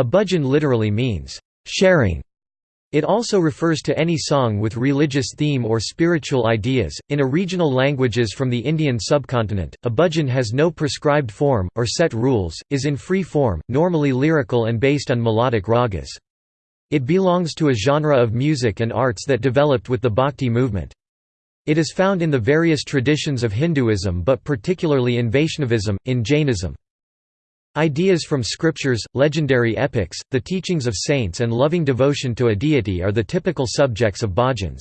A bhajan literally means, sharing. It also refers to any song with religious theme or spiritual ideas. In a regional languages from the Indian subcontinent, a bhajan has no prescribed form, or set rules, is in free form, normally lyrical and based on melodic ragas. It belongs to a genre of music and arts that developed with the Bhakti movement. It is found in the various traditions of Hinduism but particularly in Vaishnavism, in Jainism. Ideas from scriptures, legendary epics, the teachings of saints and loving devotion to a deity are the typical subjects of bhajans.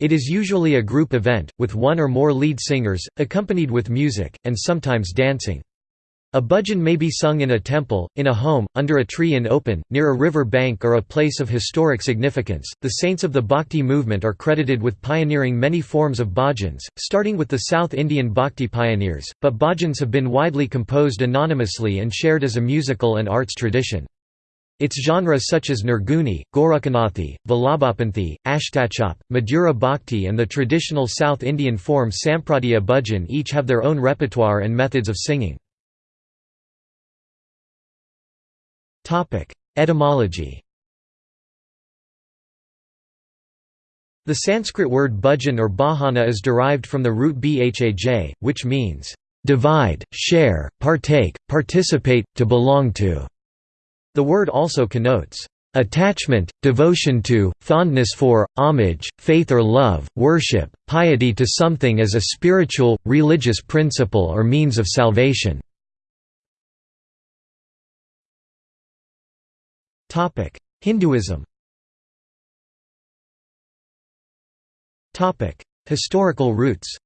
It is usually a group event, with one or more lead singers, accompanied with music, and sometimes dancing. A bhajan may be sung in a temple, in a home, under a tree in open, near a river bank or a place of historic significance. The saints of the Bhakti movement are credited with pioneering many forms of bhajans, starting with the South Indian Bhakti pioneers, but bhajans have been widely composed anonymously and shared as a musical and arts tradition. Its genres such as Nirguni, Gorakhanathi, Vallabhapanthi, Ashtachhap, Madhura Bhakti and the traditional South Indian form Sampradaya bhajan each have their own repertoire and methods of singing. Etymology The Sanskrit word bhajan or bhajana is derived from the root bhaj, which means, "...divide, share, partake, participate, to belong to". The word also connotes, "...attachment, devotion to, fondness for, homage, faith or love, worship, piety to something as a spiritual, religious principle or means of salvation". Topic: Hinduism. Topic: Historical roots.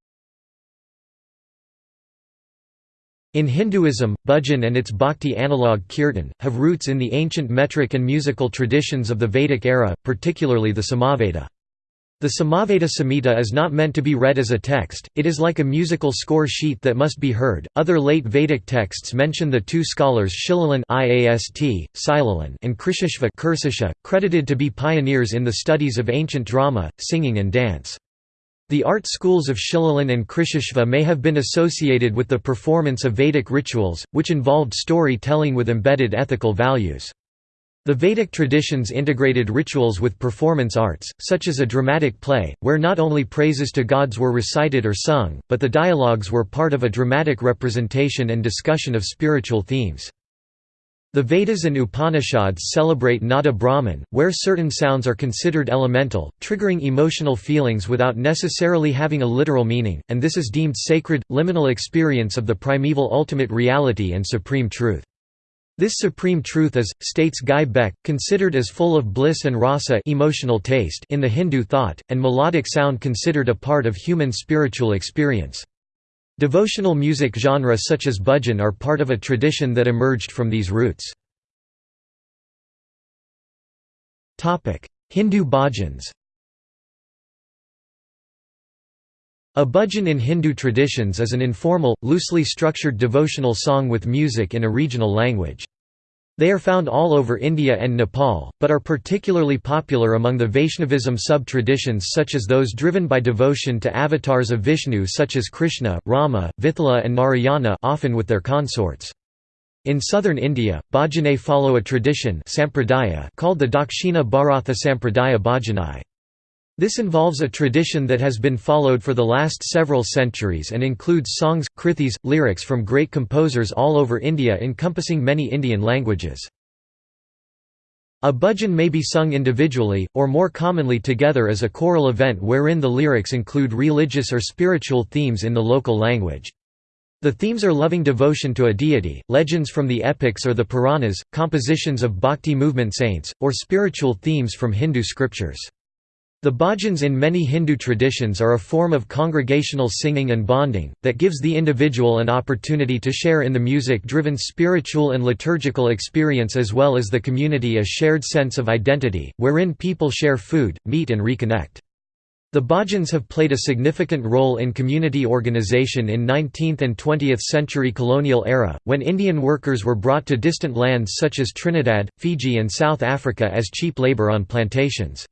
In Hinduism, bhajan and its bhakti analogue kirtan, have roots in the ancient metric and musical traditions of the Vedic era, particularly the Samaveda. The Samaveda Samhita is not meant to be read as a text, it is like a musical score sheet that must be heard. Other late Vedic texts mention the two scholars Shilalin and Krishashva credited to be pioneers in the studies of ancient drama, singing and dance. The art schools of Shilalin and Krishashva may have been associated with the performance of Vedic rituals, which involved story-telling with embedded ethical values. The Vedic traditions integrated rituals with performance arts, such as a dramatic play, where not only praises to gods were recited or sung, but the dialogues were part of a dramatic representation and discussion of spiritual themes. The Vedas and Upanishads celebrate Nada Brahman, where certain sounds are considered elemental, triggering emotional feelings without necessarily having a literal meaning, and this is deemed sacred, liminal experience of the primeval ultimate reality and supreme truth. This supreme truth is, states Guy Beck, considered as full of bliss and rasa emotional taste in the Hindu thought, and melodic sound considered a part of human spiritual experience. Devotional music genre such as bhajan are part of a tradition that emerged from these roots. Hindu bhajans A bhajan in Hindu traditions is an informal, loosely structured devotional song with music in a regional language. They are found all over India and Nepal, but are particularly popular among the Vaishnavism sub-traditions such as those driven by devotion to avatars of Vishnu such as Krishna, Rama, Vithala and Narayana often with their consorts. In southern India, bhajane follow a tradition called the Dakshina Bharatha Sampradaya Bhajanai. This involves a tradition that has been followed for the last several centuries and includes songs, krithis, lyrics from great composers all over India encompassing many Indian languages. A bhajan may be sung individually, or more commonly together as a choral event wherein the lyrics include religious or spiritual themes in the local language. The themes are loving devotion to a deity, legends from the epics or the Puranas, compositions of bhakti movement saints, or spiritual themes from Hindu scriptures. The bhajans in many Hindu traditions are a form of congregational singing and bonding, that gives the individual an opportunity to share in the music-driven spiritual and liturgical experience as well as the community a shared sense of identity, wherein people share food, meet and reconnect. The bhajans have played a significant role in community organization in 19th and 20th century colonial era, when Indian workers were brought to distant lands such as Trinidad, Fiji and South Africa as cheap labor on plantations.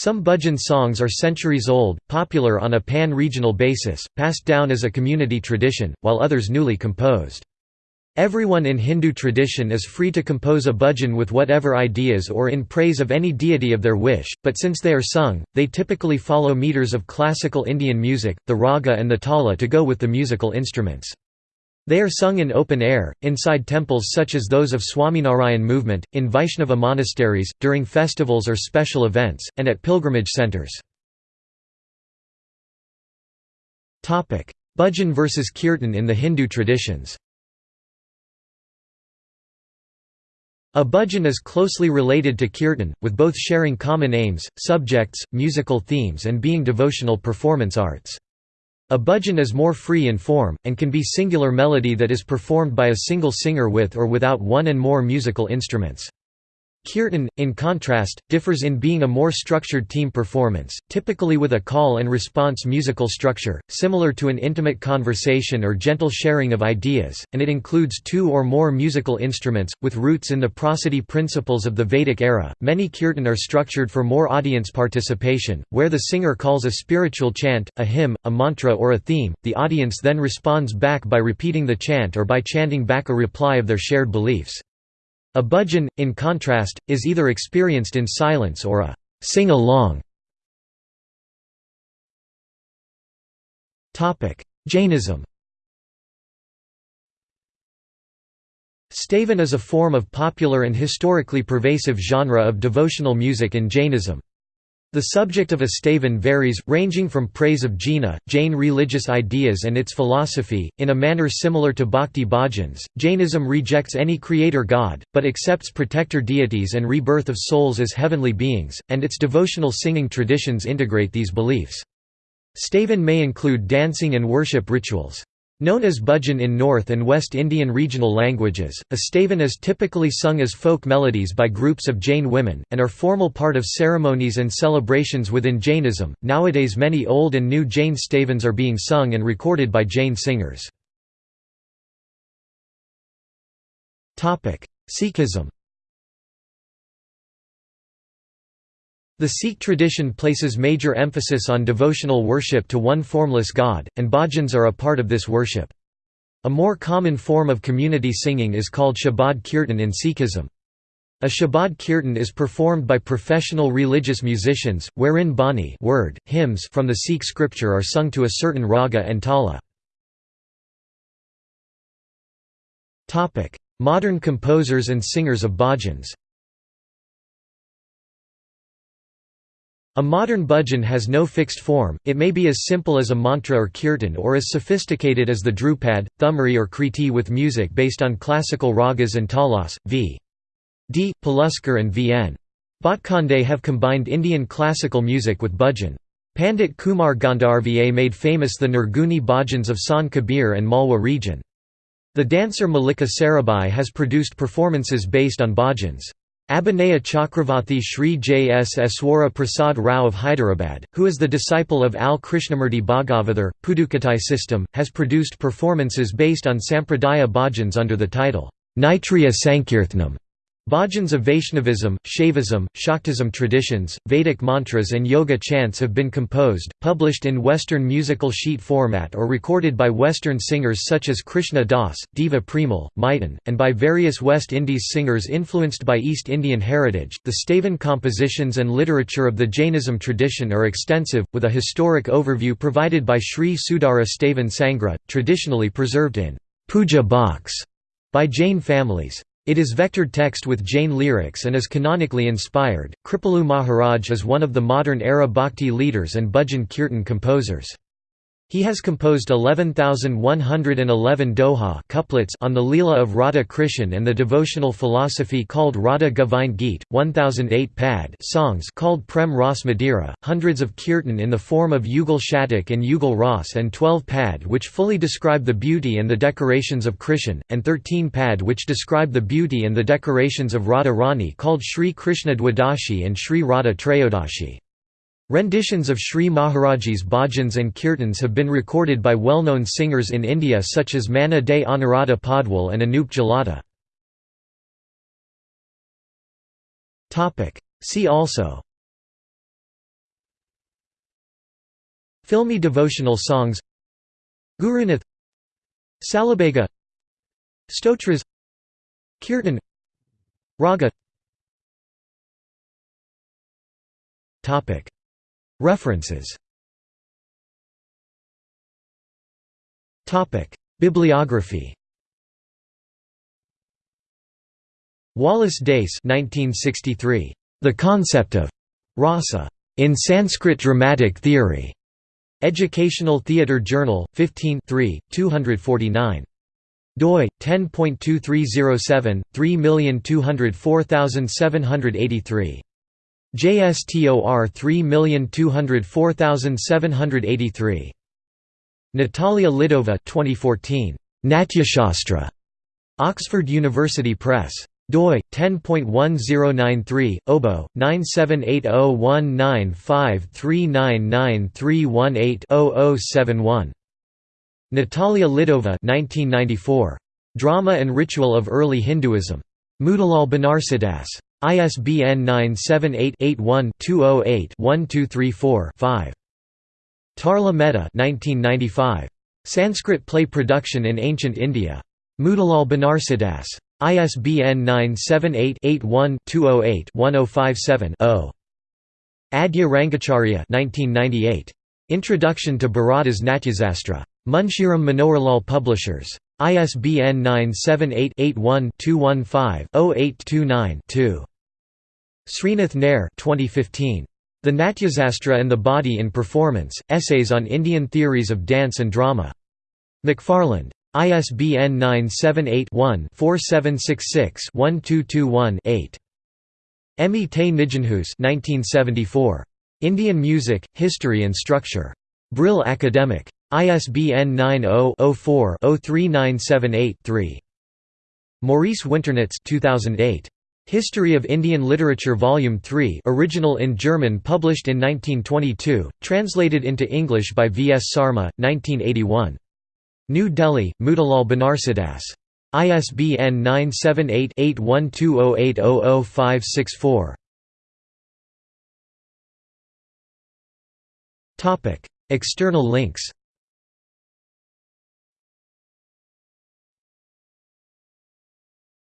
Some bhajan songs are centuries old, popular on a pan-regional basis, passed down as a community tradition, while others newly composed. Everyone in Hindu tradition is free to compose a bhajan with whatever ideas or in praise of any deity of their wish, but since they are sung, they typically follow meters of classical Indian music, the raga and the tala to go with the musical instruments. They are sung in open air, inside temples such as those of Swaminarayan movement, in Vaishnava monasteries, during festivals or special events, and at pilgrimage centers. Bhajan versus kirtan in the Hindu traditions A bhajan is closely related to kirtan, with both sharing common aims, subjects, musical themes and being devotional performance arts. A bhajan is more free in form, and can be singular melody that is performed by a single singer with or without one and more musical instruments. Kirtan, in contrast, differs in being a more structured team performance, typically with a call and response musical structure, similar to an intimate conversation or gentle sharing of ideas, and it includes two or more musical instruments, with roots in the prosody principles of the Vedic era. Many kirtan are structured for more audience participation, where the singer calls a spiritual chant, a hymn, a mantra, or a theme, the audience then responds back by repeating the chant or by chanting back a reply of their shared beliefs. A bhajan, in contrast, is either experienced in silence or a sing-along. Jainism Stavan is a form of popular and historically pervasive genre of devotional music in Jainism. The subject of a stavan varies, ranging from praise of Jina, Jain religious ideas and its philosophy, in a manner similar to bhakti bhajans. Jainism rejects any creator god, but accepts protector deities and rebirth of souls as heavenly beings, and its devotional singing traditions integrate these beliefs. Stavan may include dancing and worship rituals. Known as bhajan in North and West Indian regional languages, a stavan is typically sung as folk melodies by groups of Jain women, and are formal part of ceremonies and celebrations within Jainism. Nowadays, many old and new Jain stavans are being sung and recorded by Jain singers. Sikhism The Sikh tradition places major emphasis on devotional worship to one formless God, and bhajans are a part of this worship. A more common form of community singing is called Shabad Kirtan in Sikhism. A Shabad Kirtan is performed by professional religious musicians, wherein bani word, hymns from the Sikh scripture are sung to a certain raga and tala. Modern composers and singers of bhajans A modern bhajan has no fixed form, it may be as simple as a mantra or kirtan or as sophisticated as the dhrupad, Thumri or Kriti with music based on classical ragas and talas, v. D. Paluskar and V. N. Bhatkhande have combined Indian classical music with bhajan. Pandit Kumar Gandharva made famous the Nirguni bhajans of Sant Kabir and Malwa region. The dancer Mallika Sarabhai has produced performances based on bhajans. Abhinaya Chakravarti Sri J. S. Eswara Prasad Rao of Hyderabad, who is the disciple of Al Krishnamurti Bhagavathar, Pudukkottai system, has produced performances based on Sampradaya bhajans under the title, Naitriya Sankirthanam. Bhajans of Vaishnavism, Shaivism, Shaktism traditions, Vedic mantras and yoga chants have been composed, published in Western musical sheet format or recorded by Western singers such as Krishna Das, Deva Premal, Miten, and by various West Indies singers influenced by East Indian heritage. The Stavan compositions and literature of the Jainism tradition are extensive, with a historic overview provided by Sri Sudara Stavan Sangra, traditionally preserved in puja box by Jain families. It is vectored text with Jain lyrics and is canonically inspired. Kripalu Maharaj is one of the modern era bhakti leaders and bhajan kirtan composers. He has composed 11,111 doha couplets on the Leela of Radha Krishan and the devotional philosophy called Radha Govind Geet, 1008 pad songs called Prem Ras Madira, hundreds of kirtan in the form of Yugal Shatak and Yugal Ras and 12 pad which fully describe the beauty and the decorations of Krishan, and 13 pad which describe the beauty and the decorations of Radha Rani called Sri Krishna Dwadashi and Sri Radha Trayodashi. Renditions of Sri Maharaji's bhajans and kirtans have been recorded by well-known singers in India such as Manna Dey Anuradha Paudwal and Anup Jalota. See also. Filmy devotional songs. Gurunath Salabega Stotras. Kirtan. Raga References Bibliography Wallace Dace 1963. The Concept of Rasa in Sanskrit Dramatic Theory. Educational Theatre Journal, 15 249 doi 10.2307 3204783 JSTOR 3204783 Natalia Lidova 2014 Natyashastra Oxford University Press doi 10.1093 obo 9780195399318-0071 Natalia Lidova 1994. Drama and Ritual of Early Hinduism. Motilal Banarsidass. ISBN 978-81-208-1234-5. Tarla Mehta 1995. Sanskrit Play Production in Ancient India. Motilal Banarsidass. ISBN 978-81-208-1057-0. Adya Rangacharya 1998. Introduction to Bharata's Natyasastra. Munshiram Manoharlal Publishers. ISBN 978-81-215-0829-2. Sreenath Nair 2015. The Natyasastra and the Body in Performance, Essays on Indian Theories of Dance and Drama. McFarland. ISBN 978-1-4766-1221-8. Emmie te Nijenhuis 1974. Indian Music, History and Structure. Brill Academic. ISBN 90-04-03978-3. Maurice Winternitz 2008. History of Indian Literature Volume 3 original in German published in 1922, translated into English by V. S. Sarma, 1981. New Delhi, Motilal Banarsidass. ISBN 978-8120800564. External links